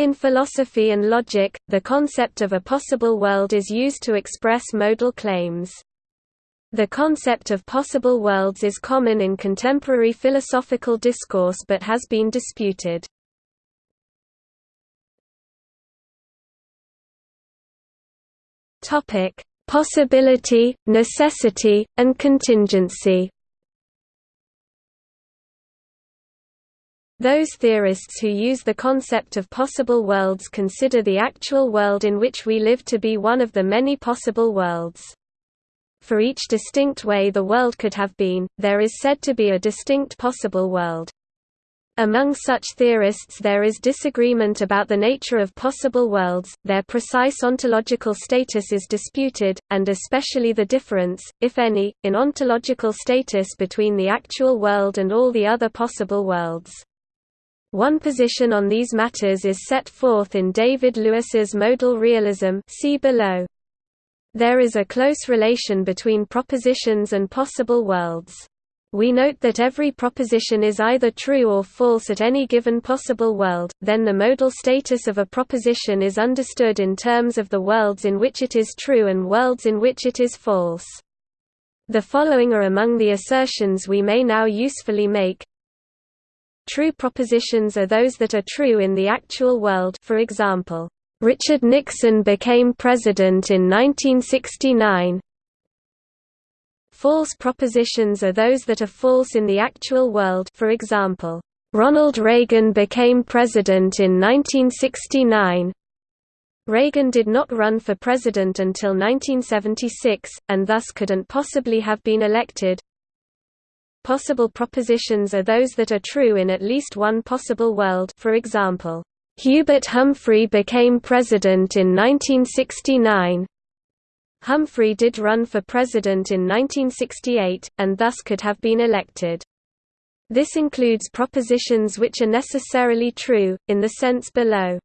In philosophy and logic, the concept of a possible world is used to express modal claims. The concept of possible worlds is common in contemporary philosophical discourse but has been disputed. Topic: Possibility, necessity, and contingency. Those theorists who use the concept of possible worlds consider the actual world in which we live to be one of the many possible worlds. For each distinct way the world could have been, there is said to be a distinct possible world. Among such theorists there is disagreement about the nature of possible worlds, their precise ontological status is disputed, and especially the difference, if any, in ontological status between the actual world and all the other possible worlds. One position on these matters is set forth in David Lewis's modal realism see below. There is a close relation between propositions and possible worlds. We note that every proposition is either true or false at any given possible world, then the modal status of a proposition is understood in terms of the worlds in which it is true and worlds in which it is false. The following are among the assertions we may now usefully make. True propositions are those that are true in the actual world for example, Richard Nixon became president in 1969. False propositions are those that are false in the actual world for example, Ronald Reagan became president in 1969. Reagan did not run for president until 1976, and thus couldn't possibly have been elected. Possible propositions are those that are true in at least one possible world for example, Hubert Humphrey became president in 1969. Humphrey did run for president in 1968, and thus could have been elected. This includes propositions which are necessarily true, in the sense below.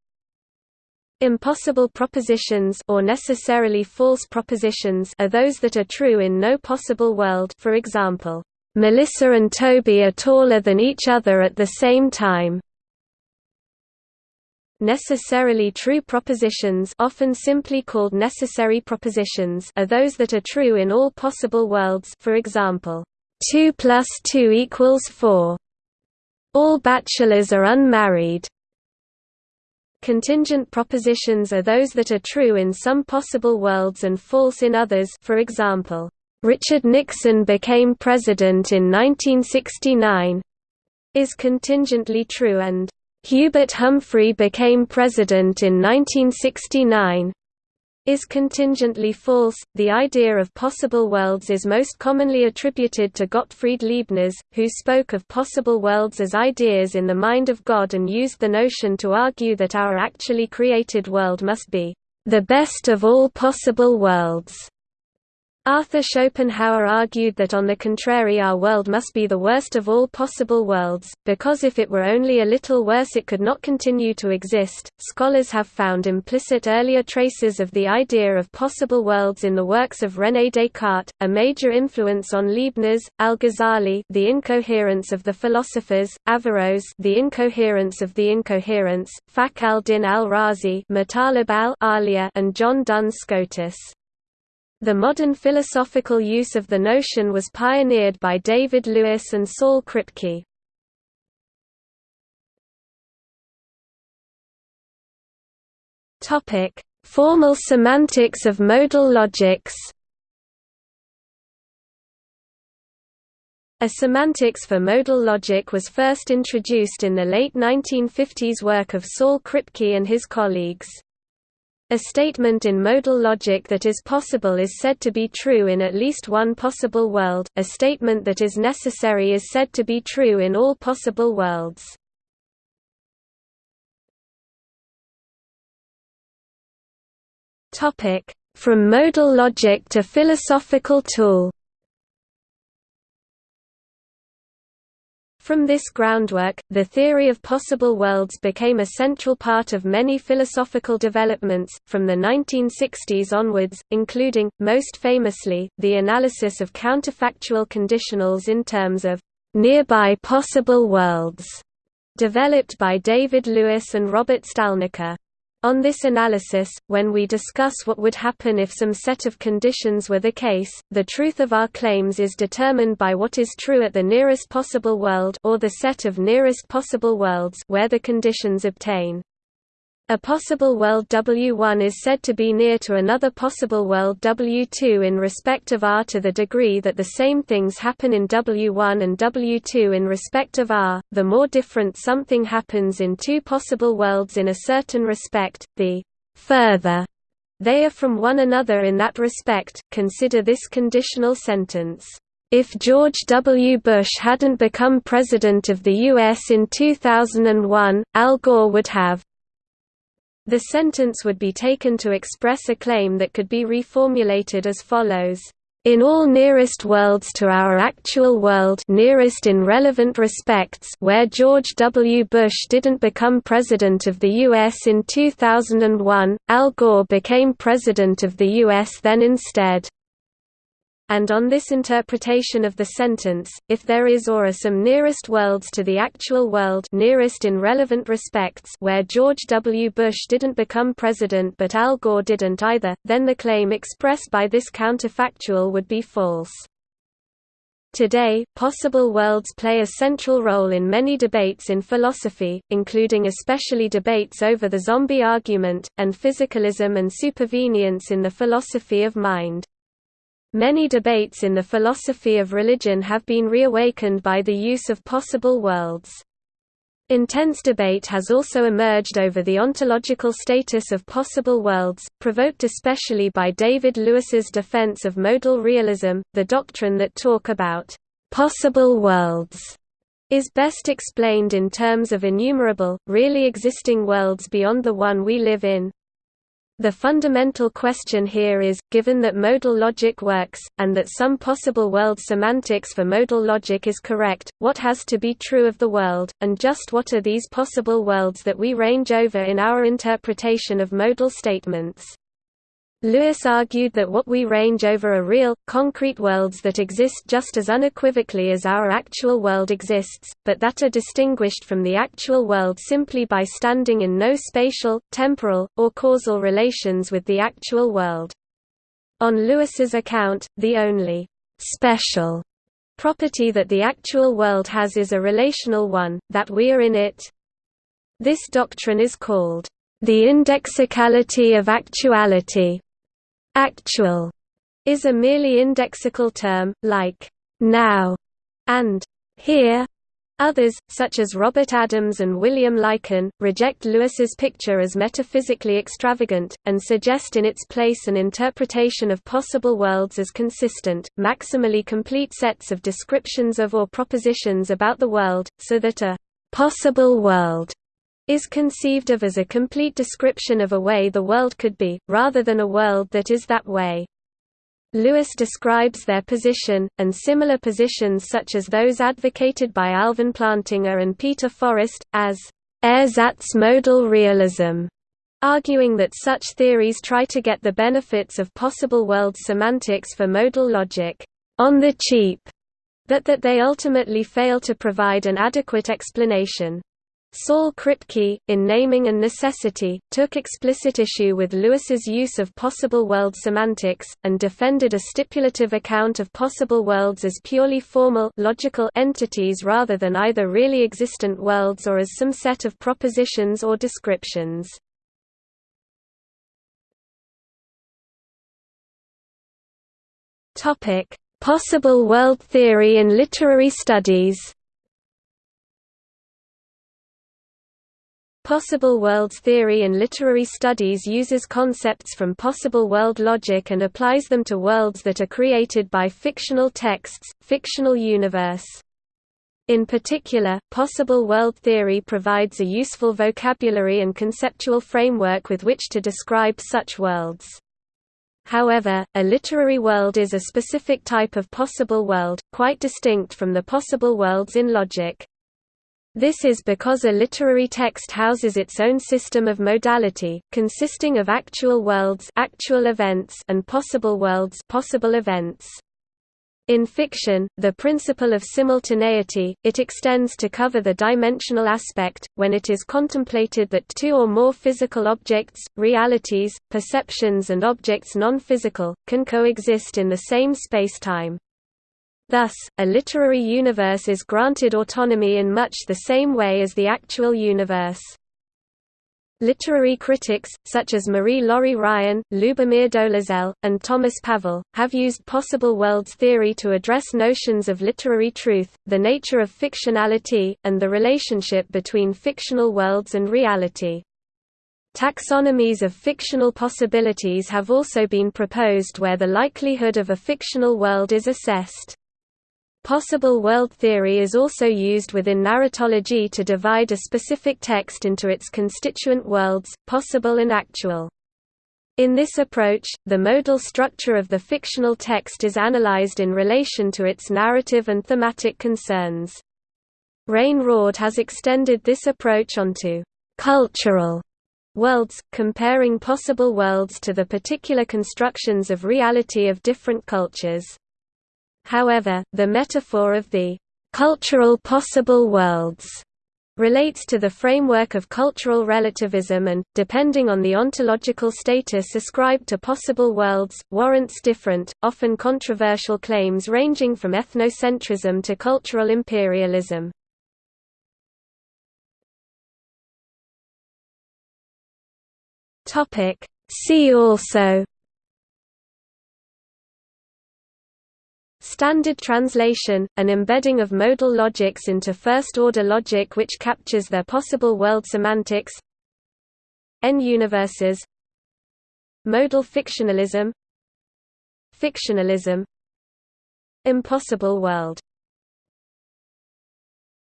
Impossible propositions or necessarily false propositions are those that are true in no possible world for example, Melissa and Toby are taller than each other at the same time. Necessarily true propositions often simply called necessary propositions are those that are true in all possible worlds for example, 2 plus 2 equals 4. All bachelors are unmarried. Contingent propositions are those that are true in some possible worlds and false in others for example, Richard Nixon became president in 1969 is contingently true and Hubert Humphrey became president in 1969 is contingently false. The idea of possible worlds is most commonly attributed to Gottfried Leibniz, who spoke of possible worlds as ideas in the mind of God and used the notion to argue that our actually created world must be the best of all possible worlds. Arthur Schopenhauer argued that on the contrary our world must be the worst of all possible worlds, because if it were only a little worse it could not continue to exist. Scholars have found implicit earlier traces of the idea of possible worlds in the works of René Descartes, a major influence on Leibniz, Al-Ghazali, The Incoherence of the Philosophers, Averroes, The Incoherence of the Incoherence, Fakhr al-Din al-Razi, Matalib al and John Duns Scotus. The modern philosophical use of the notion was pioneered by David Lewis and Saul Kripke. Topic: Formal semantics of modal logics. A semantics for modal logic was first introduced in the late 1950s work of Saul Kripke and his colleagues. A statement in modal logic that is possible is said to be true in at least one possible world, a statement that is necessary is said to be true in all possible worlds. From modal logic to philosophical tool From this groundwork, the theory of possible worlds became a central part of many philosophical developments, from the 1960s onwards, including, most famously, the analysis of counterfactual conditionals in terms of nearby possible worlds. developed by David Lewis and Robert Stalnaker. On this analysis, when we discuss what would happen if some set of conditions were the case, the truth of our claims is determined by what is true at the nearest possible world or the set of nearest possible worlds where the conditions obtain. A possible world W1 is said to be near to another possible world W2 in respect of R to the degree that the same things happen in W1 and W2 in respect of R. The more different something happens in two possible worlds in a certain respect, the further they are from one another in that respect. Consider this conditional sentence. If George W. Bush hadn't become President of the U.S. in 2001, Al Gore would have the sentence would be taken to express a claim that could be reformulated as follows. In all nearest worlds to our actual world nearest in relevant respects where George W. Bush didn't become President of the U.S. in 2001, Al Gore became President of the U.S. then instead and on this interpretation of the sentence, if there is or are some nearest worlds to the actual world nearest in relevant respects where George W. Bush didn't become president but Al Gore didn't either, then the claim expressed by this counterfactual would be false. Today, possible worlds play a central role in many debates in philosophy, including especially debates over the zombie argument, and physicalism and supervenience in the philosophy of mind. Many debates in the philosophy of religion have been reawakened by the use of possible worlds. Intense debate has also emerged over the ontological status of possible worlds, provoked especially by David Lewis's defense of modal realism, the doctrine that talk about possible worlds is best explained in terms of innumerable, really existing worlds beyond the one we live in. The fundamental question here is, given that modal logic works, and that some possible world semantics for modal logic is correct, what has to be true of the world, and just what are these possible worlds that we range over in our interpretation of modal statements? Lewis argued that what we range over are real, concrete worlds that exist just as unequivocally as our actual world exists, but that are distinguished from the actual world simply by standing in no spatial, temporal, or causal relations with the actual world. On Lewis's account, the only special property that the actual world has is a relational one, that we are in it. This doctrine is called the indexicality of actuality. Actual is a merely indexical term, like now and here. Others, such as Robert Adams and William Lycan, reject Lewis's picture as metaphysically extravagant, and suggest in its place an interpretation of possible worlds as consistent, maximally complete sets of descriptions of or propositions about the world, so that a possible world is conceived of as a complete description of a way the world could be, rather than a world that is that way. Lewis describes their position, and similar positions such as those advocated by Alvin Plantinga and Peter Forrest, as ersatz modal realism, arguing that such theories try to get the benefits of possible world semantics for modal logic on the cheap, but that they ultimately fail to provide an adequate explanation. Saul Kripke, in Naming and Necessity, took explicit issue with Lewis's use of possible world semantics, and defended a stipulative account of possible worlds as purely formal logical entities rather than either really existent worlds or as some set of propositions or descriptions. Possible world theory in literary studies Possible worlds theory in literary studies uses concepts from possible world logic and applies them to worlds that are created by fictional texts, fictional universe. In particular, possible world theory provides a useful vocabulary and conceptual framework with which to describe such worlds. However, a literary world is a specific type of possible world, quite distinct from the possible worlds in logic. This is because a literary text houses its own system of modality, consisting of actual worlds actual events and possible worlds possible events. In fiction, the principle of simultaneity, it extends to cover the dimensional aspect, when it is contemplated that two or more physical objects, realities, perceptions and objects non-physical, can coexist in the same space-time. Thus, a literary universe is granted autonomy in much the same way as the actual universe. Literary critics, such as Marie-Laure Ryan, Lubomir Dolezel, and Thomas Pavel, have used possible worlds theory to address notions of literary truth, the nature of fictionality, and the relationship between fictional worlds and reality. Taxonomies of fictional possibilities have also been proposed where the likelihood of a fictional world is assessed. Possible world theory is also used within narratology to divide a specific text into its constituent worlds, possible and actual. In this approach, the modal structure of the fictional text is analyzed in relation to its narrative and thematic concerns. Rein Raud has extended this approach onto cultural worlds, comparing possible worlds to the particular constructions of reality of different cultures. However, the metaphor of the cultural possible worlds relates to the framework of cultural relativism and, depending on the ontological status ascribed to possible worlds, warrants different, often controversial claims ranging from ethnocentrism to cultural imperialism. See also Standard translation, an embedding of modal logics into first-order logic which captures their possible world semantics N-universes Modal fictionalism Fictionalism Impossible world